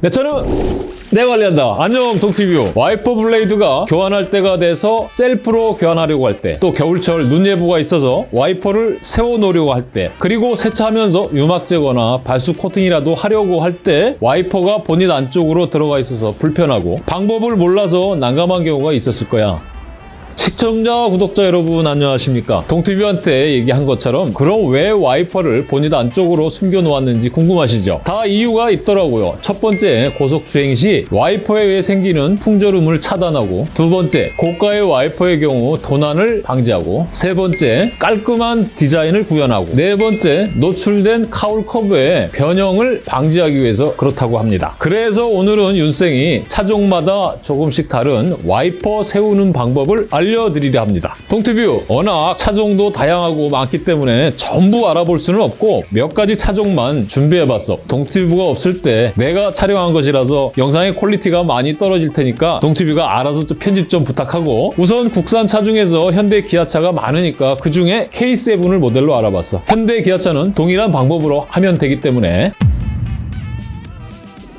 내 차는 내 관리한다. 안녕 동티뷰. 와이퍼 블레이드가 교환할 때가 돼서 셀프로 교환하려고 할 때, 또 겨울철 눈 예보가 있어서 와이퍼를 세워놓으려고 할 때, 그리고 세차하면서 유막 제거나 발수 코팅이라도 하려고 할 때 와이퍼가 본넷 안쪽으로 들어가 있어서 불편하고 방법을 몰라서 난감한 경우가 있었을 거야. 시청자, 구독자 여러분 안녕하십니까? 동티뷰한테 얘기한 것처럼 그럼 왜 와이퍼를 본넷 안쪽으로 숨겨놓았는지 궁금하시죠? 다 이유가 있더라고요. 첫 번째, 고속주행 시 와이퍼에 의해 생기는 풍절음을 차단하고 두 번째, 고가의 와이퍼의 경우 도난을 방지하고 세 번째, 깔끔한 디자인을 구현하고 네 번째, 노출된 cowl 커버의 변형을 방지하기 위해서 그렇다고 합니다. 그래서 오늘은 윤생이 차종마다 조금씩 다른 와이퍼 세우는 방법을 알려 드리려 합니다. 동티뷰 워낙 차종도 다양하고 많기 때문에 전부 알아볼 수는 없고 몇 가지 차종만 준비해봤어. 동티뷰가 없을 때 내가 촬영한 것이라서 영상의 quality가 많이 떨어질 테니까 동티뷰가 알아서 좀 편집 좀 부탁하고 우선 국산 차 중에서 현대 기아차가 많으니까 그중에 K7을 모델로 알아봤어. 현대 기아차는 동일한 방법으로 하면 되기 때문에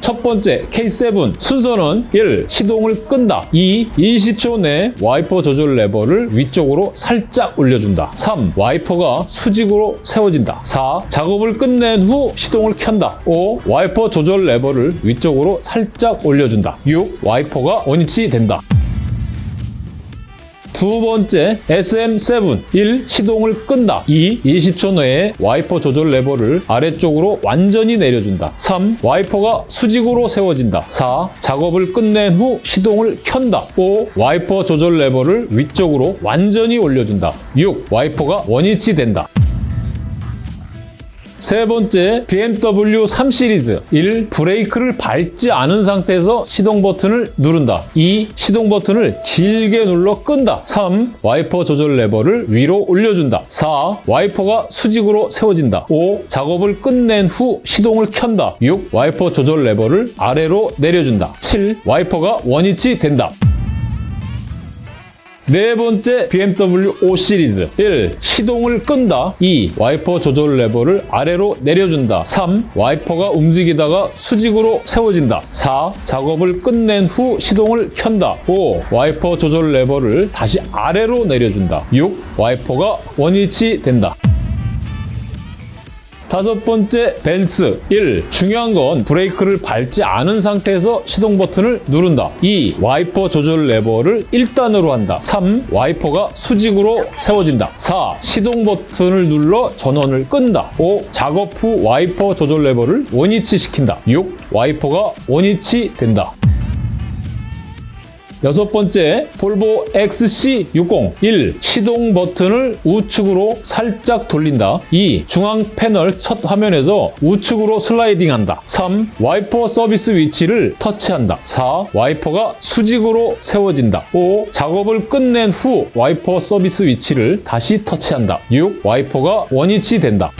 첫 번째 K7 순서는 1. 시동을 끈다 2. 20초 내 와이퍼 조절 레버를 위쪽으로 살짝 올려준다 3. 와이퍼가 수직으로 세워진다 4. 작업을 끝낸 후 시동을 켠다 5. 와이퍼 조절 레버를 위쪽으로 살짝 올려준다 6. 와이퍼가 원위치 된다 두 번째 SM7 1. 시동을 끈다 2. 20초 내에 와이퍼 조절 레버를 아래쪽으로 완전히 내려준다 3. 와이퍼가 수직으로 세워진다 4. 작업을 끝낸 후 시동을 켠다 5. 와이퍼 조절 레버를 위쪽으로 완전히 올려준다 6. 와이퍼가 원위치 된다 세 번째 BMW 3 시리즈 1. 브레이크를 밟지 않은 상태에서 시동 버튼을 누른다 2. 시동 버튼을 길게 눌러 끈다 3. 와이퍼 조절 레버를 위로 올려준다 4. 와이퍼가 수직으로 세워진다 5. 작업을 끝낸 후 시동을 켠다 6. 와이퍼 조절 레버를 아래로 내려준다 7. 와이퍼가 원위치 된다 네 번째 BMW 5 시리즈 1. 시동을 끈다 2. 와이퍼 조절 레버를 아래로 내려준다 3. 와이퍼가 움직이다가 수직으로 세워진다 4. 작업을 끝낸 후 시동을 켠다 5. 와이퍼 조절 레버를 다시 아래로 내려준다 6. 와이퍼가 원위치 된다 다섯 번째 벤츠 1. 중요한 건 브레이크를 밟지 않은 상태에서 시동 버튼을 누른다 2. 와이퍼 조절 레버를 1단으로 한다 3. 와이퍼가 수직으로 세워진다 4. 시동 버튼을 눌러 전원을 끈다 5. 작업 후 와이퍼 조절 레버를 원위치 시킨다 6. 와이퍼가 원위치 된다 여섯 번째 볼보 XC60 1. 시동 버튼을 우측으로 살짝 돌린다 2. 중앙 패널 첫 화면에서 우측으로 슬라이딩한다 3. 와이퍼 서비스 위치를 터치한다 4. 와이퍼가 수직으로 세워진다 5. 작업을 끝낸 후 와이퍼 서비스 위치를 다시 터치한다 6. 와이퍼가 원위치 된다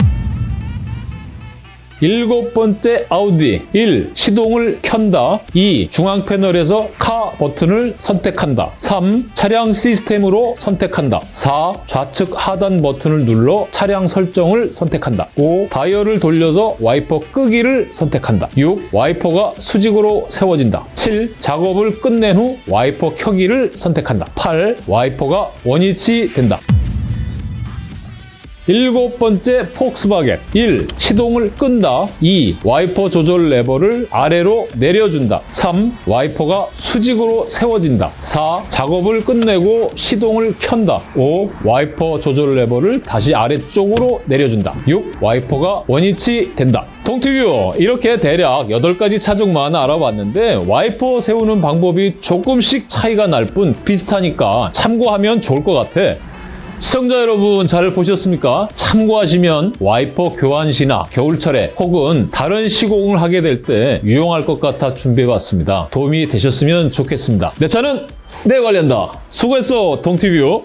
일곱 번째 아우디 1. 시동을 켠다 2. 중앙 패널에서 car 버튼을 선택한다 3. 차량 시스템으로 선택한다 4. 좌측 하단 버튼을 눌러 차량 설정을 선택한다 5. 다이얼을 돌려서 와이퍼 끄기를 선택한다 6. 와이퍼가 수직으로 세워진다 7. 작업을 끝낸 후 와이퍼 켜기를 선택한다 8. 와이퍼가 원위치 된다 일곱 번째 폭스바겐 1. 시동을 끈다 2. 와이퍼 조절 레버를 아래로 내려준다 3. 와이퍼가 수직으로 세워진다 4. 작업을 끝내고 시동을 켠다 5. 와이퍼 조절 레버를 다시 아래쪽으로 내려준다 6. 와이퍼가 원위치 된다 동티뷰 이렇게 대략 8가지 차종만 알아봤는데 와이퍼 세우는 방법이 조금씩 차이가 날 뿐 비슷하니까 참고하면 좋을 것 같아 시청자 여러분 잘 보셨습니까? 참고하시면 와이퍼 교환 시나 겨울철에 혹은 다른 시공을 하게 될 때 유용할 것 같아 준비해봤습니다. 도움이 되셨으면 좋겠습니다. 내 차는 내 관련다. 수고했어 동티뷰.